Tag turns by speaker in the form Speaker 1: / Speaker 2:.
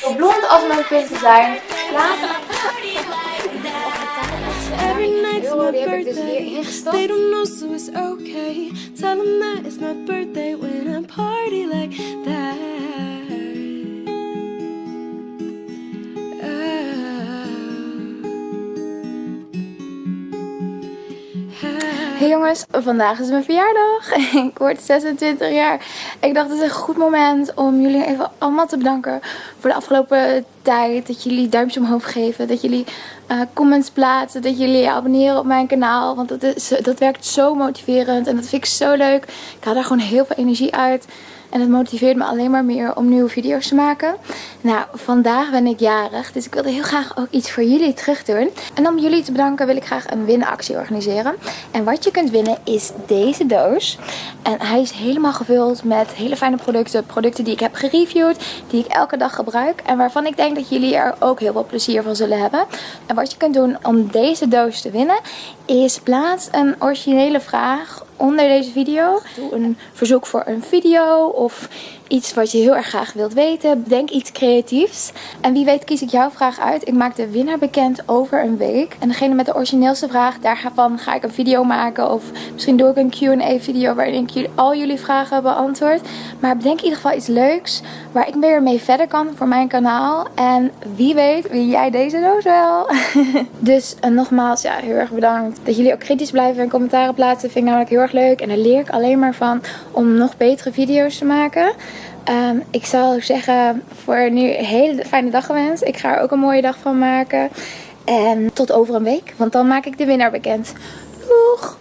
Speaker 1: Zo blond als mijn punten zijn. Later.
Speaker 2: Every night's my birthday. They don't know, so it's okay. Tell them that it's my birthday
Speaker 1: Hey jongens, vandaag is mijn verjaardag. Ik word 26 jaar. Ik dacht het is een goed moment om jullie even allemaal te bedanken voor de afgelopen tijd. Dat jullie duimpjes omhoog geven. Dat jullie eh, comments plaatsen. Dat jullie abonneren op mijn kanaal. Want dat, is, dat werkt zo motiverend. En dat vind ik zo leuk. Ik haal daar gewoon heel veel energie uit. En het motiveert me alleen maar meer om nieuwe video's te maken. Nou, vandaag ben ik jarig. Dus ik wilde heel graag ook iets voor jullie terug doen. En om jullie te bedanken wil ik graag een winactie organiseren. En wat je kunt winnen is deze doos. En hij is helemaal gevuld met hele fijne producten. Producten die ik heb gereviewd. Die ik elke dag gebruik. En waarvan ik denk dat jullie er ook heel veel plezier van zullen hebben. En wat je kunt doen om deze doos te winnen. Is plaats een originele vraag onder deze video. Doe een verzoek voor een video of iets wat je heel erg graag wilt weten. Bedenk iets creatiefs. En wie weet kies ik jouw vraag uit. Ik maak de winnaar bekend over een week. En degene met de origineelste vraag, daarvan ga ik een video maken. Of misschien doe ik een Q&A video waarin ik al jullie vragen beantwoord. Maar bedenk in ieder geval iets leuks waar ik weer mee verder kan voor mijn kanaal. En wie weet win jij deze doos wel. dus uh, nogmaals, ja, heel erg bedankt. Dat jullie ook kritisch blijven en commentaren plaatsen vind ik namelijk heel erg leuk. En daar leer ik alleen maar van om nog betere video's te maken. Um, ik zou zeggen voor nu een hele fijne dag gewenst. Ik ga er ook een mooie dag van maken. En tot over een week, want dan maak ik de winnaar bekend. Doeg!